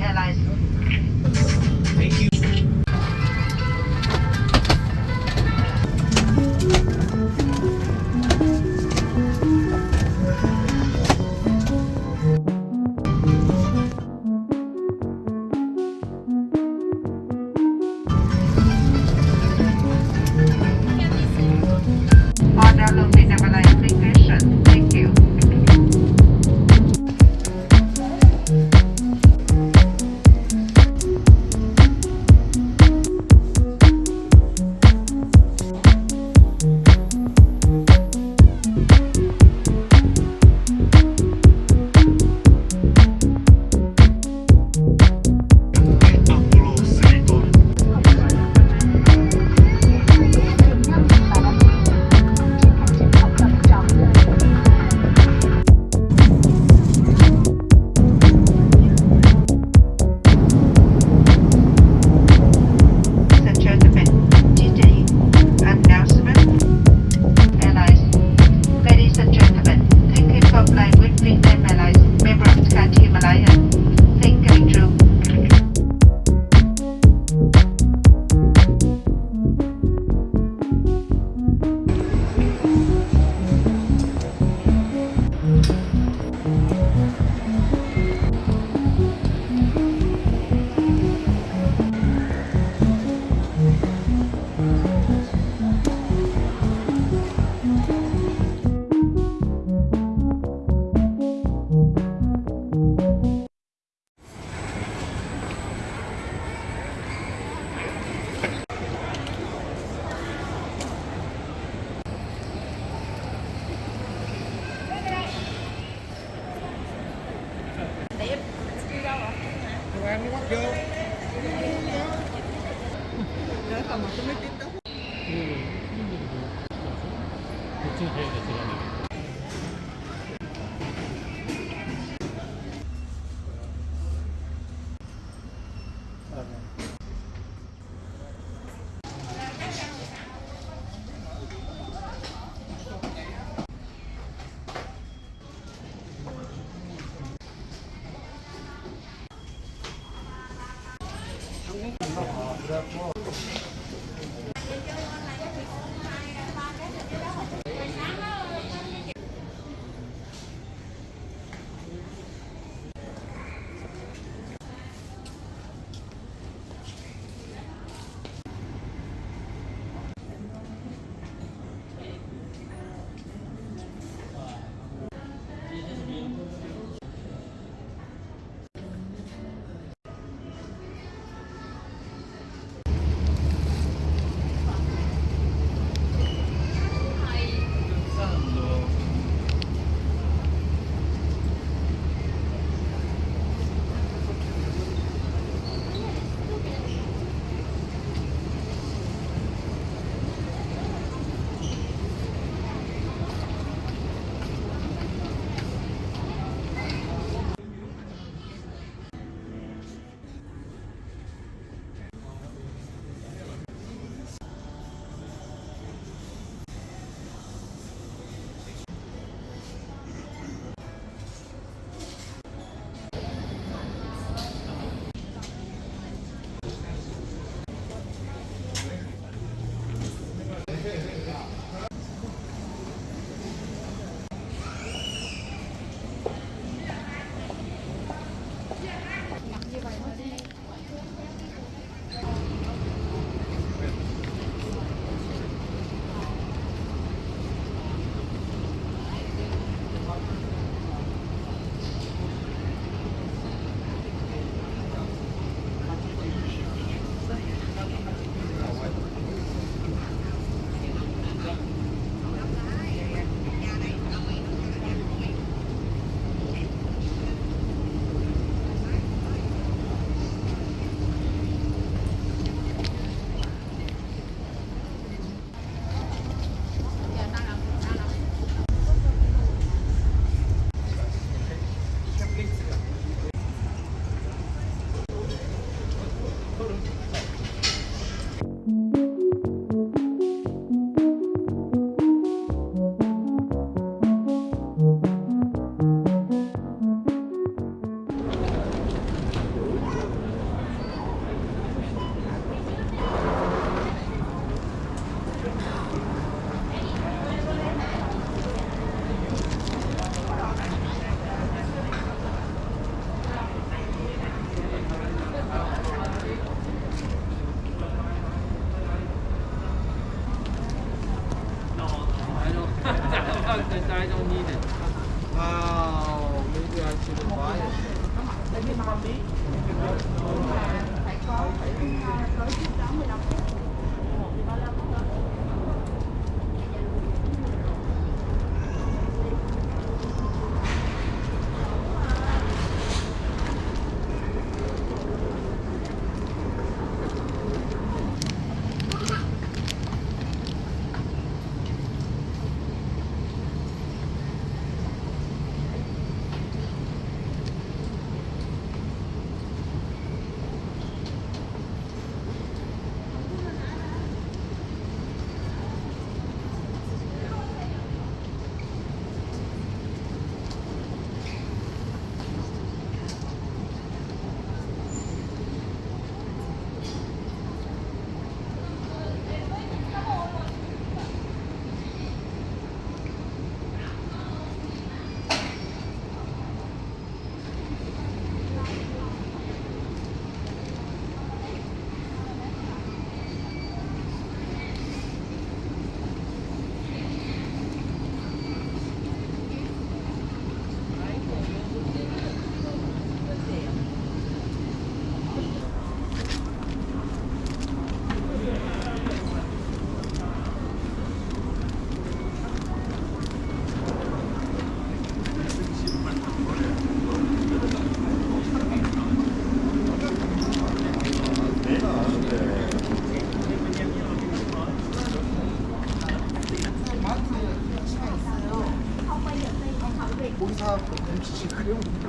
Airlines Thank you. on criou um